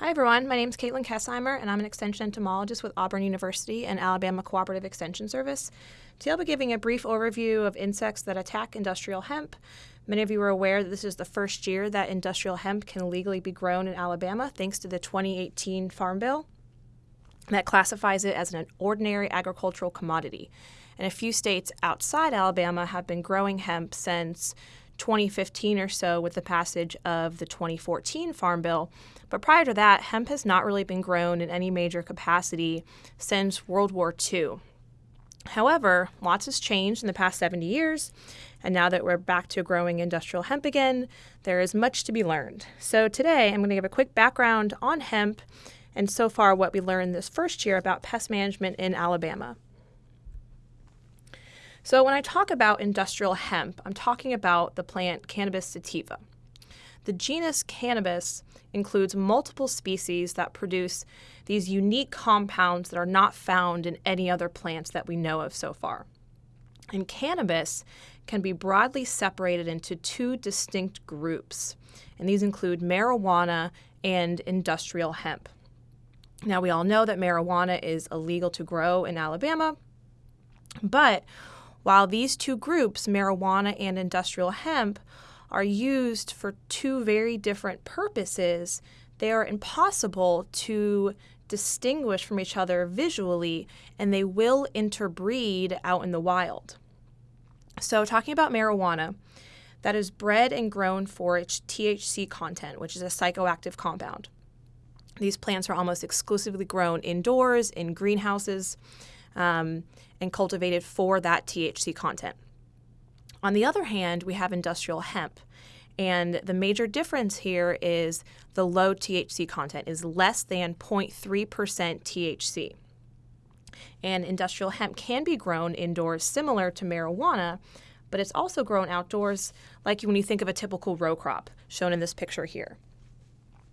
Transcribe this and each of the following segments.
Hi everyone, my name is Katelyn Kesheimer and I'm an extension entomologist with Auburn University and Alabama Cooperative Extension Service. Today I'll be giving a brief overview of insects that attack industrial hemp. Many of you are aware that this is the first year that industrial hemp can legally be grown in Alabama thanks to the 2018 Farm Bill that classifies it as an ordinary agricultural commodity. And a few states outside Alabama have been growing hemp since 2015 or so with the passage of the 2014 Farm Bill. But prior to that, hemp has not really been grown in any major capacity since World War II. However, lots has changed in the past 70 years, and now that we're back to growing industrial hemp again, there is much to be learned. So today I'm going to give a quick background on hemp and so far what we learned this first year about pest management in Alabama. So when I talk about industrial hemp, I'm talking about the plant Cannabis sativa. The genus Cannabis includes multiple species that produce these unique compounds that are not found in any other plants that we know of so far. And cannabis can be broadly separated into two distinct groups, and these include marijuana and industrial hemp. Now, we all know that marijuana is illegal to grow in Alabama, but while these two groups, marijuana and industrial hemp, are used for two very different purposes, they are impossible to distinguish from each other visually and they will interbreed out in the wild. So, talking about marijuana, that is bred and grown for its THC content, which is a psychoactive compound. These plants are almost exclusively grown indoors in greenhouses um, and cultivated for that THC content. On the other hand, we have industrial hemp. And the major difference here is the low THC content is less than 0.3% THC. And industrial hemp can be grown indoors similar to marijuana, but it's also grown outdoors like when you think of a typical row crop shown in this picture here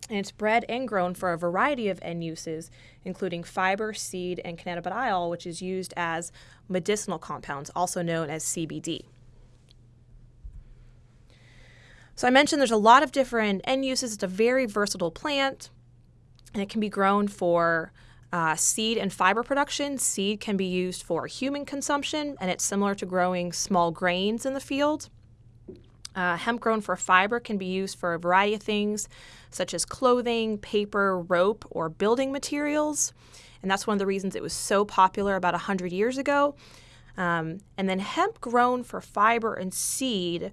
and it's bred and grown for a variety of end uses, including fiber, seed, and cannabidiol, which is used as medicinal compounds, also known as CBD. So I mentioned there's a lot of different end uses. It's a very versatile plant, and it can be grown for uh, seed and fiber production. Seed can be used for human consumption, and it's similar to growing small grains in the field. Uh, hemp grown for fiber can be used for a variety of things, such as clothing, paper, rope, or building materials. And that's one of the reasons it was so popular about 100 years ago. Um, and then hemp grown for fiber and seed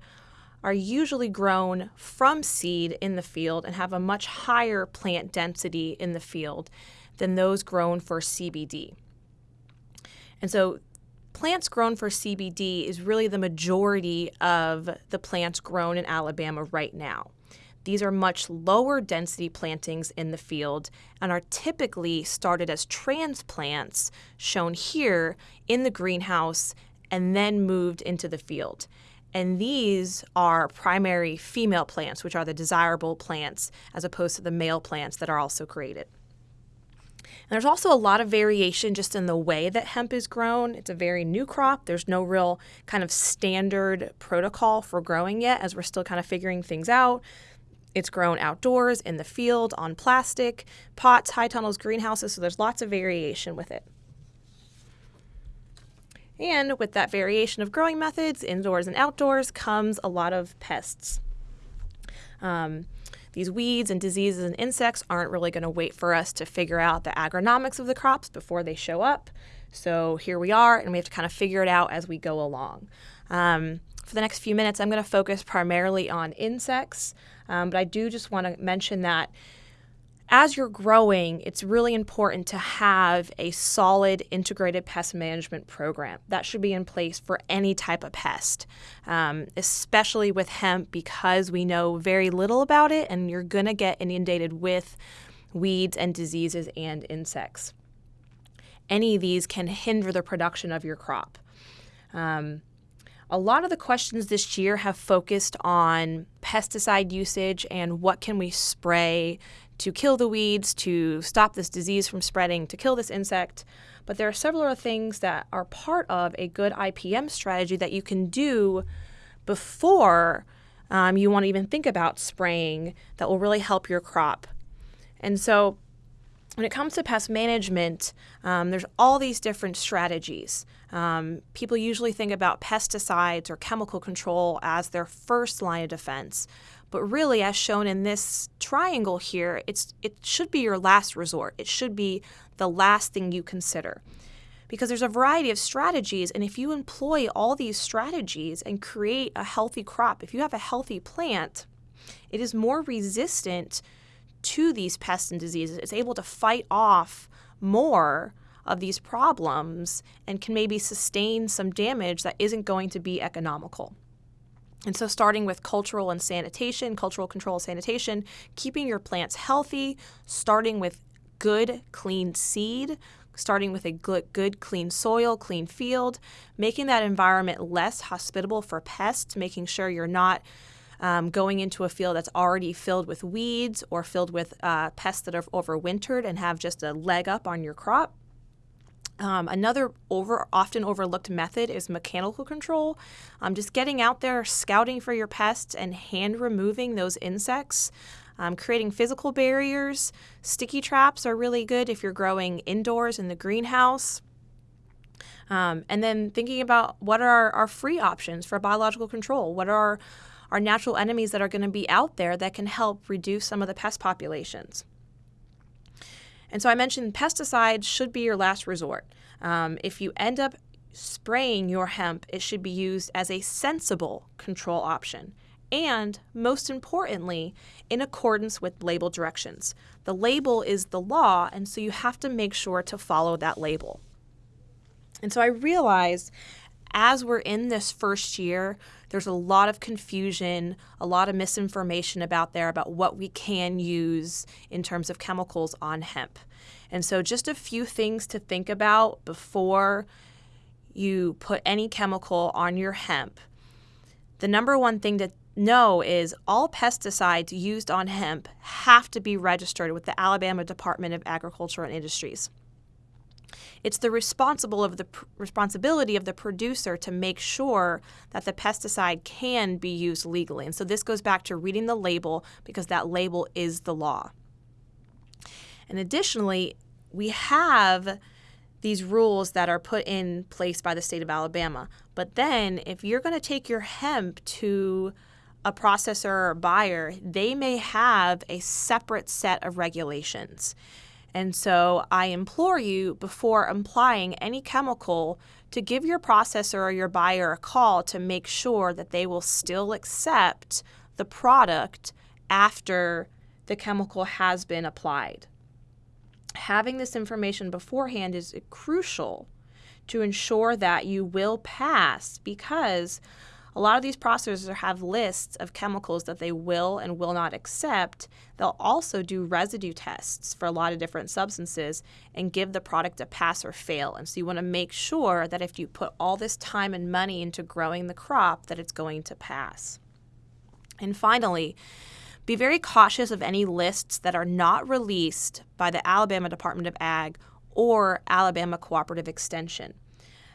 are usually grown from seed in the field and have a much higher plant density in the field than those grown for CBD. And so plants grown for CBD is really the majority of the plants grown in Alabama right now. These are much lower density plantings in the field and are typically started as transplants, shown here in the greenhouse, and then moved into the field. And these are primary female plants, which are the desirable plants, as opposed to the male plants that are also created. There's also a lot of variation just in the way that hemp is grown. It's a very new crop. There's no real kind of standard protocol for growing yet, as we're still kind of figuring things out. It's grown outdoors, in the field, on plastic, pots, high tunnels, greenhouses, so there's lots of variation with it. And with that variation of growing methods, indoors and outdoors, comes a lot of pests. Um, these weeds and diseases and insects aren't really going to wait for us to figure out the agronomics of the crops before they show up. So here we are, and we have to kind of figure it out as we go along. Um, for the next few minutes, I'm going to focus primarily on insects, um, but I do just want to mention that as you're growing, it's really important to have a solid integrated pest management program. That should be in place for any type of pest, um, especially with hemp because we know very little about it and you're going to get inundated with weeds and diseases and insects. Any of these can hinder the production of your crop. Um, a lot of the questions this year have focused on pesticide usage and what can we spray to kill the weeds, to stop this disease from spreading, to kill this insect. But there are several other things that are part of a good IPM strategy that you can do before um, you want to even think about spraying that will really help your crop. And so when it comes to pest management, um, there's all these different strategies. Um, people usually think about pesticides or chemical control as their first line of defense. But really, as shown in this triangle here, it's, it should be your last resort. It should be the last thing you consider. Because there's a variety of strategies, and if you employ all these strategies and create a healthy crop, if you have a healthy plant, it is more resistant to these pests and diseases. It's able to fight off more of these problems and can maybe sustain some damage that isn't going to be economical. And so, starting with cultural and sanitation, cultural control sanitation, keeping your plants healthy, starting with good, clean seed, starting with a good, good, clean soil, clean field, making that environment less hospitable for pests, making sure you're not um, going into a field that's already filled with weeds or filled with uh, pests that have overwintered and have just a leg up on your crop. Um, another over often overlooked method is mechanical control. Um, just getting out there, scouting for your pests, and hand removing those insects. Um, creating physical barriers. Sticky traps are really good if you're growing indoors in the greenhouse. Um, and then thinking about what are our, our free options for biological control. What are our natural enemies that are going to be out there that can help reduce some of the pest populations. And so I mentioned pesticides should be your last resort. Um, if you end up spraying your hemp, it should be used as a sensible control option. And most importantly, in accordance with label directions. The label is the law, and so you have to make sure to follow that label. And so I realized as we're in this first year, there's a lot of confusion, a lot of misinformation about there about what we can use in terms of chemicals on hemp. And so, just a few things to think about before you put any chemical on your hemp. The number one thing to know is all pesticides used on hemp have to be registered with the Alabama Department of Agriculture and Industries. It's the responsible of the responsibility of the producer to make sure that the pesticide can be used legally. And so this goes back to reading the label because that label is the law. And additionally, we have these rules that are put in place by the state of Alabama. But then, if you're going to take your hemp to a processor or buyer, they may have a separate set of regulations. And so I implore you before applying any chemical to give your processor or your buyer a call to make sure that they will still accept the product after the chemical has been applied. Having this information beforehand is crucial to ensure that you will pass because a lot of these processors have lists of chemicals that they will and will not accept. They'll also do residue tests for a lot of different substances and give the product a pass or fail. And so you want to make sure that if you put all this time and money into growing the crop that it's going to pass. And finally, be very cautious of any lists that are not released by the Alabama Department of Ag or Alabama Cooperative Extension.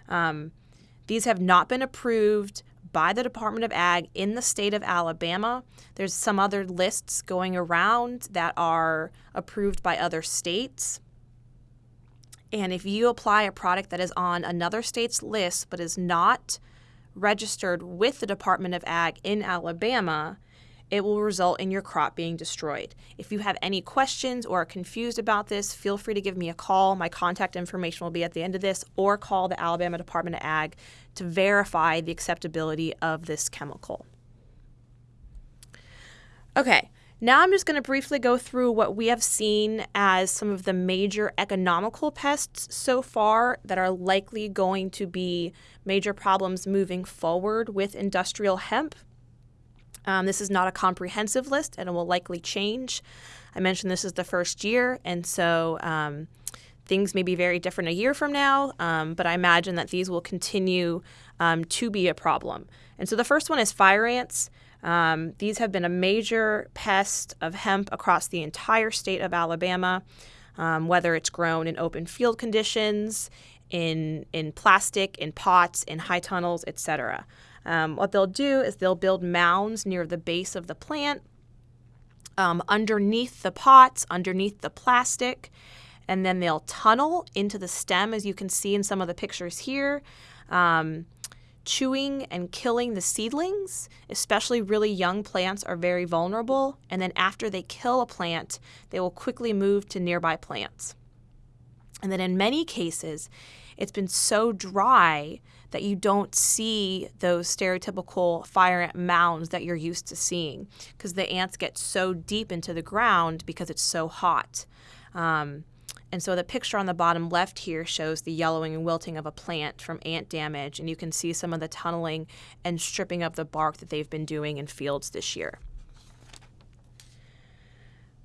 Um, these have not been approved by the Department of Ag in the state of Alabama. There's some other lists going around that are approved by other states. And if you apply a product that is on another state's list but is not registered with the Department of Ag in Alabama, it will result in your crop being destroyed. If you have any questions or are confused about this, feel free to give me a call. My contact information will be at the end of this, or call the Alabama Department of Ag to verify the acceptability of this chemical. Okay, now I'm just going to briefly go through what we have seen as some of the major economical pests so far that are likely going to be major problems moving forward with industrial hemp. Um, this is not a comprehensive list and it will likely change. I mentioned this is the first year, and so um, things may be very different a year from now, um, but I imagine that these will continue um, to be a problem. And so the first one is fire ants. Um, these have been a major pest of hemp across the entire state of Alabama, um, whether it's grown in open field conditions, in, in plastic, in pots, in high tunnels, etc. Um, what they'll do is they'll build mounds near the base of the plant. um, underneath the pots, underneath the plastic, and then they'll tunnel into the stem, as you can see in some of the pictures here. Um, chewing and killing the seedlings, especially really young plants, are very vulnerable. And then after they kill a plant, they will quickly move to nearby plants. And then in many cases, it's been so dry that you don't see those stereotypical fire ant mounds that you're used to seeing because the ants get so deep into the ground because it's so hot. Um, and so the picture on the bottom left here shows the yellowing and wilting of a plant from ant damage, and you can see some of the tunneling and stripping of the bark that they've been doing in fields this year.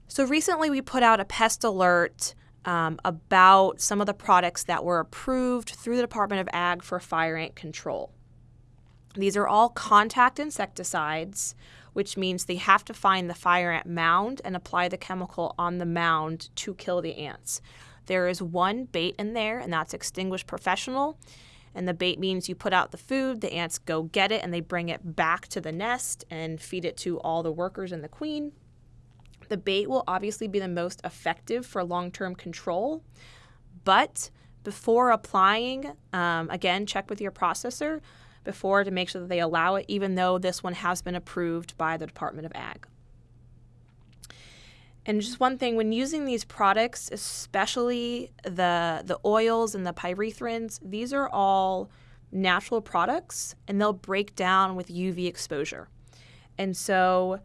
So recently we put out a pest alert um, about some of the products that were approved through the Department of Ag for fire ant control. These are all contact insecticides, which means they have to find the fire ant mound and apply the chemical on the mound to kill the ants. There is one bait in there, and that's Extinguish Professional. And the bait means you put out the food, the ants go get it, and they bring it back to the nest and feed it to all the workers and the queen. The bait will obviously be the most effective for long term control, but before applying, um, again, check with your processor before to make sure that they allow it, even though this one has been approved by the Department of Ag. And just one thing, when using these products, especially the the oils and the pyrethrins, these are all natural products and they'll break down with UV exposure. And so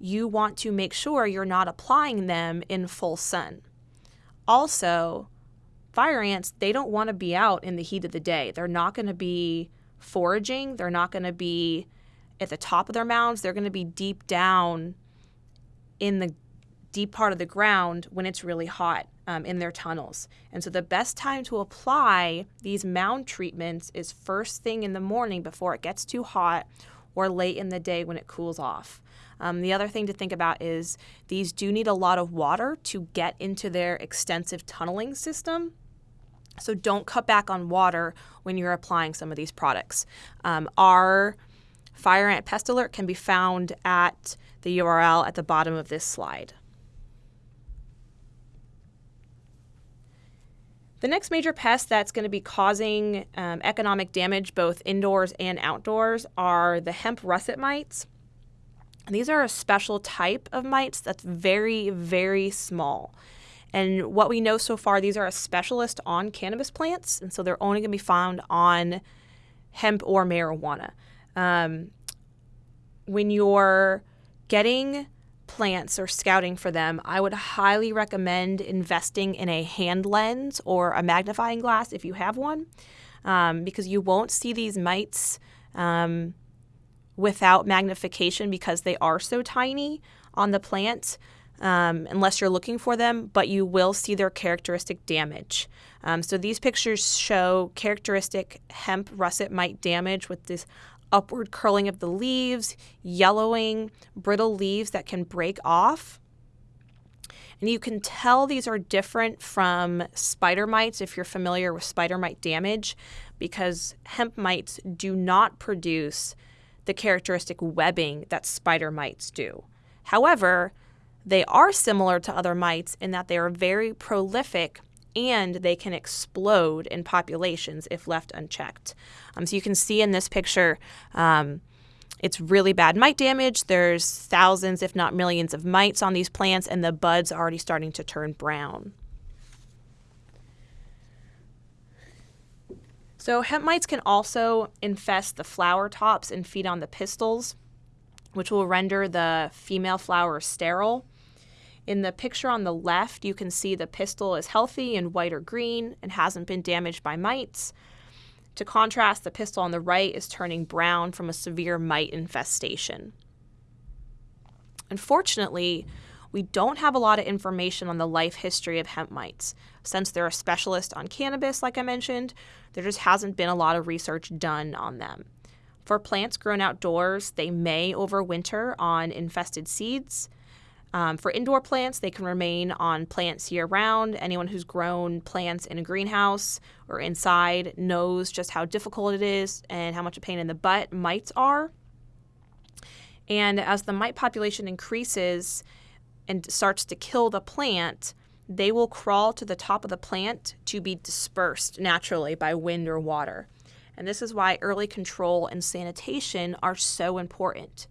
you want to make sure you're not applying them in full sun. Also, fire ants, they don't want to be out in the heat of the day. They're not going to be foraging. They're not going to be at the top of their mounds. They're going to be deep down in the deep part of the ground when it's really hot um, in their tunnels. And so the best time to apply these mound treatments is first thing in the morning before it gets too hot or late in the day when it cools off. Um, the other thing to think about is these do need a lot of water to get into their extensive tunneling system. So don't cut back on water when you're applying some of these products. Um, our fire ant pest alert can be found at the URL at the bottom of this slide. The next major pest that's going to be causing um, economic damage both indoors and outdoors are the hemp russet mites. These are a special type of mites that's very, very small. And what we know so far, these are a specialist on cannabis plants, and so they're only going to be found on hemp or marijuana. Um, when you're getting plants or scouting for them, I would highly recommend investing in a hand lens or a magnifying glass if you have one, um, because you won't see these mites um, without magnification because they are so tiny on the plant um, unless you're looking for them, but you will see their characteristic damage. Um, so these pictures show characteristic hemp russet mite damage with this upward curling of the leaves, yellowing, brittle leaves that can break off. And you can tell these are different from spider mites if you're familiar with spider mite damage, because hemp mites do not produce the characteristic webbing that spider mites do. However, they are similar to other mites in that they are very prolific and they can explode in populations if left unchecked. Um, so you can see in this picture, um, it's really bad mite damage. There's thousands, if not millions, of mites on these plants, and the buds are already starting to turn brown. So hemp mites can also infest the flower tops and feed on the pistils, which will render the female flowers sterile. In the picture on the left, you can see the pistil is healthy and white or green and hasn't been damaged by mites. To contrast, the pistil on the right is turning brown from a severe mite infestation. Unfortunately, we don't have a lot of information on the life history of hemp mites. Since they're a specialist on cannabis, like I mentioned, there just hasn't been a lot of research done on them. For plants grown outdoors, they may overwinter on infested seeds. Um, for indoor plants, they can remain on plants year round. Anyone who's grown plants in a greenhouse or inside knows just how difficult it is and how much a pain in the butt mites are. And as the mite population increases, and starts to kill the plant, they will crawl to the top of the plant to be dispersed naturally by wind or water. And this is why early control and sanitation are so important.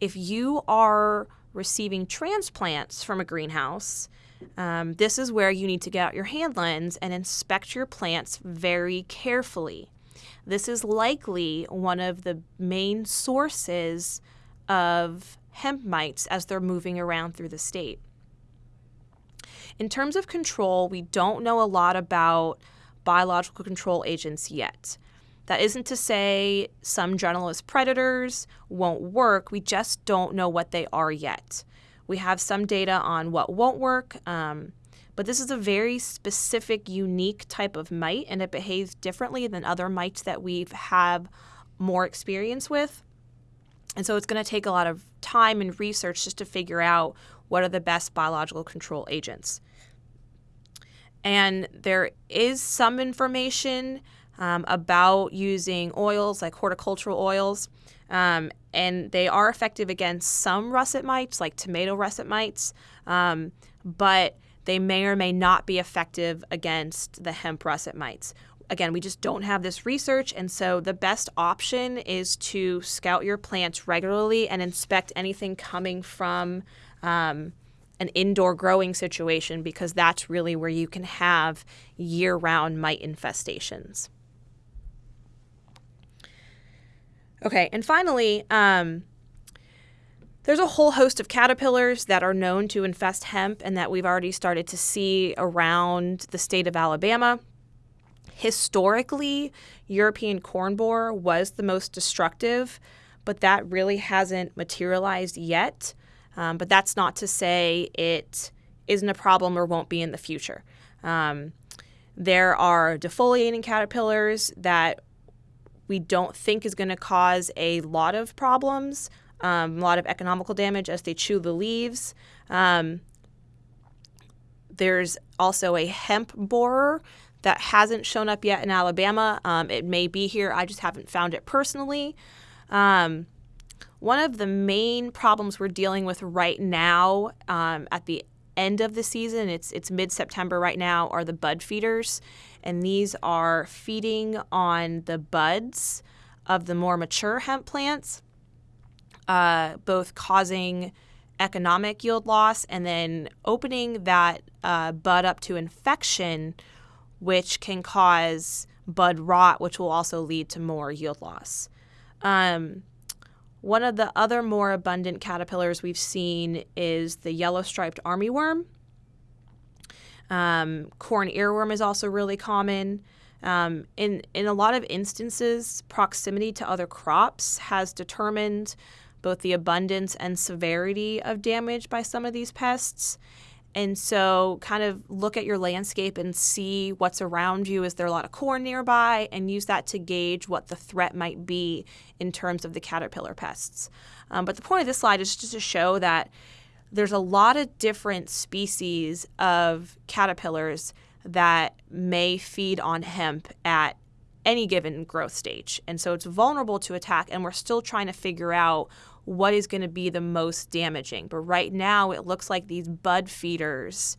If you are receiving transplants from a greenhouse, um, this is where you need to get out your hand lens and inspect your plants very carefully. This is likely one of the main sources of hemp mites as they're moving around through the state. In terms of control, we don't know a lot about biological control agents yet. That isn't to say some generalist predators won't work, we just don't know what they are yet. We have some data on what won't work, um, but this is a very specific, unique type of mite, and it behaves differently than other mites that we've have more experience with. And so it's going to take a lot of time and research just to figure out what are the best biological control agents. And there is some information um, about using oils like horticultural oils. Um, and they are effective against some russet mites, like tomato russet mites, um, but they may or may not be effective against the hemp russet mites. Again, we just don't have this research, and so the best option is to scout your plants regularly and inspect anything coming from um, an indoor growing situation because that's really where you can have year round mite infestations. Okay, and finally, um, there's a whole host of caterpillars that are known to infest hemp and that we've already started to see around the state of Alabama. Historically, European corn borer was the most destructive, but that really hasn't materialized yet. Um, but that's not to say it isn't a problem or won't be in the future. Um, there are defoliating caterpillars that we don't think is going to cause a lot of problems, um, a lot of economical damage as they chew the leaves. Um, there's also a hemp borer that hasn't shown up yet in Alabama. Um, it may be here, I just haven't found it personally. Um, one of the main problems we're dealing with right now um, at the end of the season, it's, it's mid September right now, are the bud feeders and these are feeding on the buds of the more mature hemp plants, uh, both causing economic yield loss and then opening that uh, bud up to infection, which can cause bud rot, which will also lead to more yield loss. Um, one of the other more abundant caterpillars we've seen is the yellow striped armyworm. Um, corn earworm is also really common. Um, in, in a lot of instances, proximity to other crops has determined both the abundance and severity of damage by some of these pests. And so, kind of look at your landscape and see what's around you. Is there a lot of corn nearby? And use that to gauge what the threat might be in terms of the caterpillar pests. Um, but the point of this slide is just to show that there's a lot of different species of caterpillars that may feed on hemp at any given growth stage. And so it's vulnerable to attack, and we're still trying to figure out what is going to be the most damaging. But right now, it looks like these bud feeders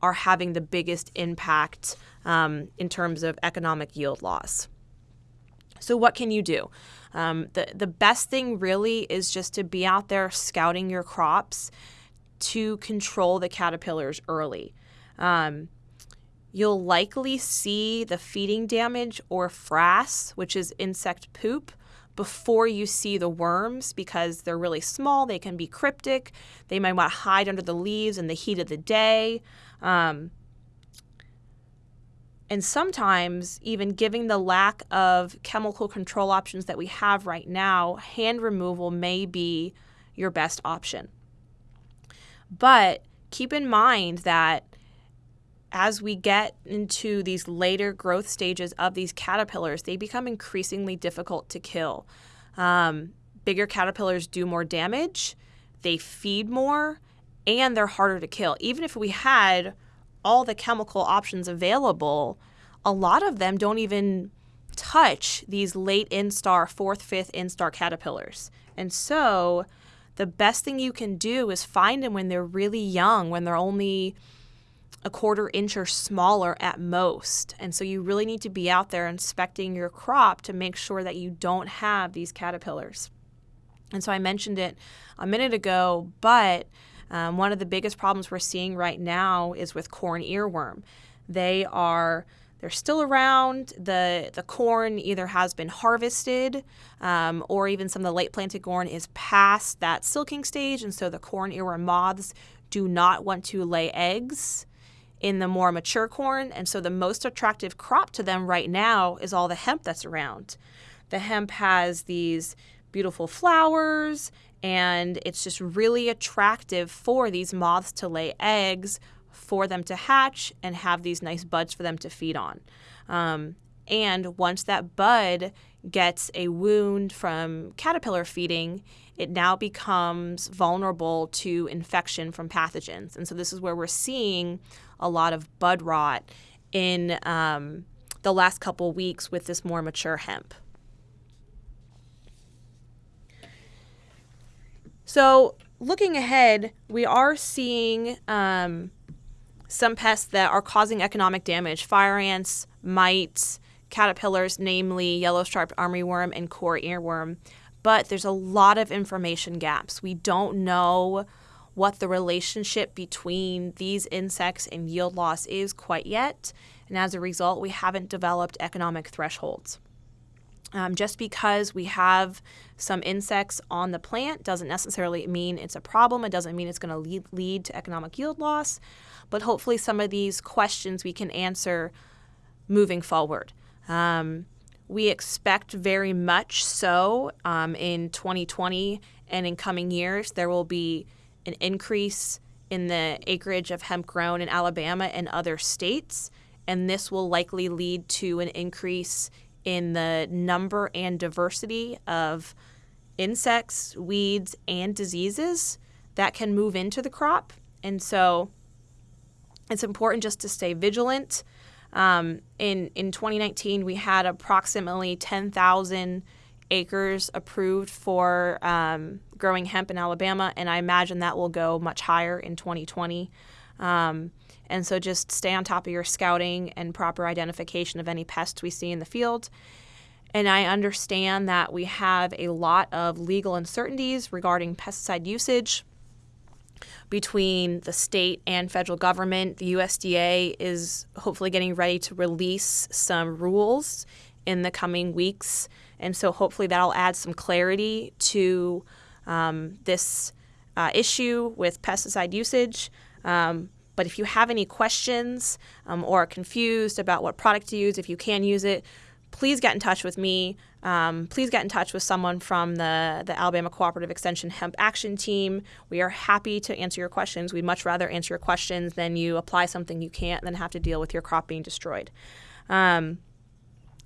are having the biggest impact um, in terms of economic yield loss. So, what can you do? Um, the, the best thing really is just to be out there scouting your crops to control the caterpillars early. Um, you'll likely see the feeding damage or frass, which is insect poop, before you see the worms because they're really small. They can be cryptic. They might want to hide under the leaves in the heat of the day. Um, and sometimes, even giving the lack of chemical control options that we have right now, hand removal may be your best option. But keep in mind that as we get into these later growth stages of these caterpillars, they become increasingly difficult to kill. Um, bigger caterpillars do more damage, they feed more, and they're harder to kill. Even if we had all the chemical options available, a lot of them don't even touch these late instar, fourth, fifth instar caterpillars. And so the best thing you can do is find them when they're really young, when they're only a quarter inch or smaller at most. And so you really need to be out there inspecting your crop to make sure that you don't have these caterpillars. And so I mentioned it a minute ago, but um, one of the biggest problems we're seeing right now is with corn earworm. They are they're still around. The the corn either has been harvested, um, or even some of the late planted corn is past that silking stage, and so the corn earworm moths do not want to lay eggs in the more mature corn. And so the most attractive crop to them right now is all the hemp that's around. The hemp has these beautiful flowers and it's just really attractive for these moths to lay eggs, for them to hatch, and have these nice buds for them to feed on. Um, and once that bud gets a wound from caterpillar feeding, it now becomes vulnerable to infection from pathogens. And so this is where we're seeing a lot of bud rot in um, the last couple weeks with this more mature hemp. So looking ahead, we are seeing um, some pests that are causing economic damage. Fire ants, mites, caterpillars, namely yellow striped armyworm and corn earworm. But there's a lot of information gaps. We don't know what the relationship between these insects and yield loss is quite yet. And as a result, we haven't developed economic thresholds. Um, just because we have some insects on the plant doesn't necessarily mean it's a problem. It doesn't mean it's going to lead, lead to economic yield loss. But hopefully, some of these questions we can answer moving forward. Um, we expect very much so um, in 2020 and in coming years, there will be an increase in the acreage of hemp grown in Alabama and other states. And this will likely lead to an increase in the number and diversity of insects, weeds, and diseases that can move into the crop. And so it's important just to stay vigilant. Um, in, in 2019, we had approximately 10,000 acres approved for um, growing hemp in Alabama, and I imagine that will go much higher in 2020. Um, and so just stay on top of your scouting and proper identification of any pests we see in the field. And I understand that we have a lot of legal uncertainties regarding pesticide usage between the state and federal government. The USDA is hopefully getting ready to release some rules in the coming weeks. And so hopefully that'll add some clarity to um, this uh, issue with pesticide usage. Um, but if you have any questions um, or are confused about what product to use, if you can use it, please get in touch with me. Um, please get in touch with someone from the, the Alabama Cooperative Extension Hemp Action Team. We are happy to answer your questions. We'd much rather answer your questions than you apply something you can't and then have to deal with your crop being destroyed. Um,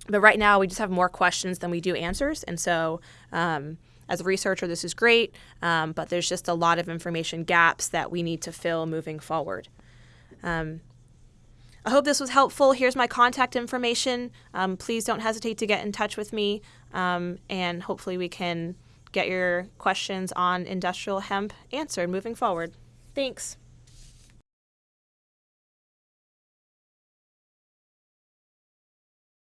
but right now, we just have more questions than we do answers. And so, um, as a researcher, this is great, um, but there's just a lot of information gaps that we need to fill moving forward. Um, I hope this was helpful. Here's my contact information. Um, please don't hesitate to get in touch with me, um, and hopefully, we can get your questions on industrial hemp answered moving forward. Thanks.